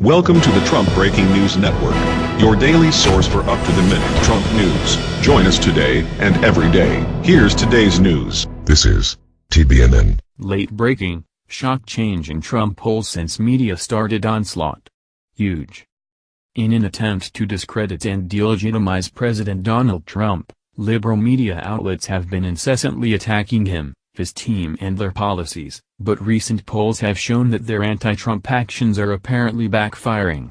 Welcome to the Trump Breaking News Network, your daily source for up-to-the-minute Trump news. Join us today and every day. Here's today's news. This is TBNN. Late breaking, shock change in Trump polls since media started onslaught. Huge. In an attempt to discredit and delegitimize President Donald Trump, liberal media outlets have been incessantly attacking him, his team and their policies, but recent polls have shown that their anti-Trump actions are apparently backfiring.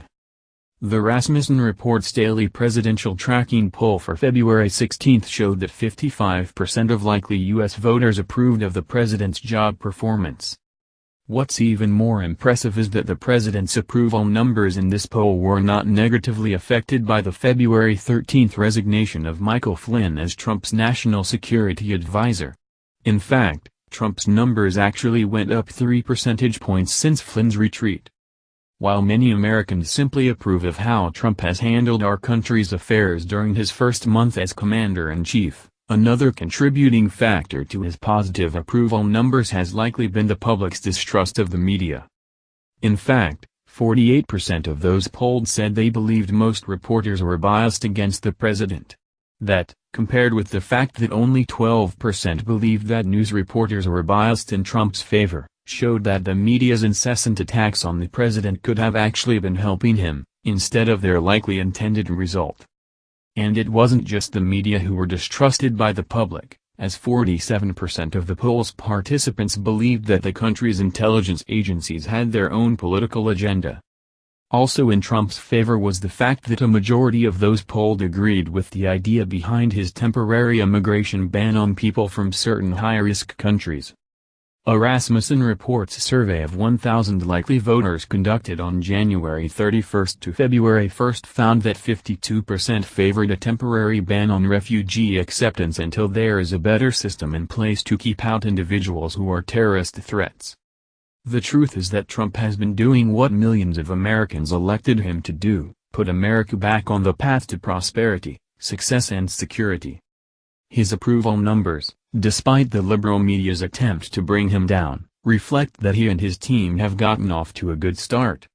The Rasmussen Reports daily presidential tracking poll for February 16 showed that 55% of likely U.S. voters approved of the president's job performance. What's even more impressive is that the president's approval numbers in this poll were not negatively affected by the February 13 resignation of Michael Flynn as Trump's national security advisor. In fact, Trump's numbers actually went up 3 percentage points since Flynn's retreat. While many Americans simply approve of how Trump has handled our country's affairs during his first month as commander-in-chief, another contributing factor to his positive approval numbers has likely been the public's distrust of the media. In fact, 48% of those polled said they believed most reporters were biased against the president. That, compared with the fact that only 12% believed that news reporters were biased in Trump's favor, showed that the media's incessant attacks on the president could have actually been helping him, instead of their likely intended result. And it wasn't just the media who were distrusted by the public, as 47% of the poll's participants believed that the country's intelligence agencies had their own political agenda. Also in Trump's favor was the fact that a majority of those polled agreed with the idea behind his temporary immigration ban on people from certain high-risk countries. A Rasmussen Reports survey of 1,000 likely voters conducted on January 31 to February 1 found that 52% favored a temporary ban on refugee acceptance until there is a better system in place to keep out individuals who are terrorist threats. The truth is that Trump has been doing what millions of Americans elected him to do, put America back on the path to prosperity, success and security. His approval numbers, despite the liberal media's attempt to bring him down, reflect that he and his team have gotten off to a good start.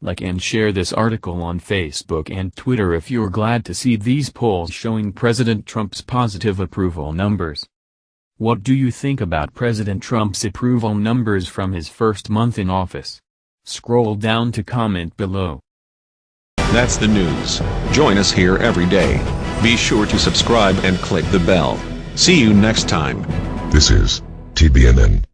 Like and share this article on Facebook and Twitter if you're glad to see these polls showing President Trump's positive approval numbers. What do you think about President Trump's approval numbers from his first month in office? Scroll down to comment below. That's the news. Join us here every day. Be sure to subscribe and click the bell. See you next time. This is TBNN.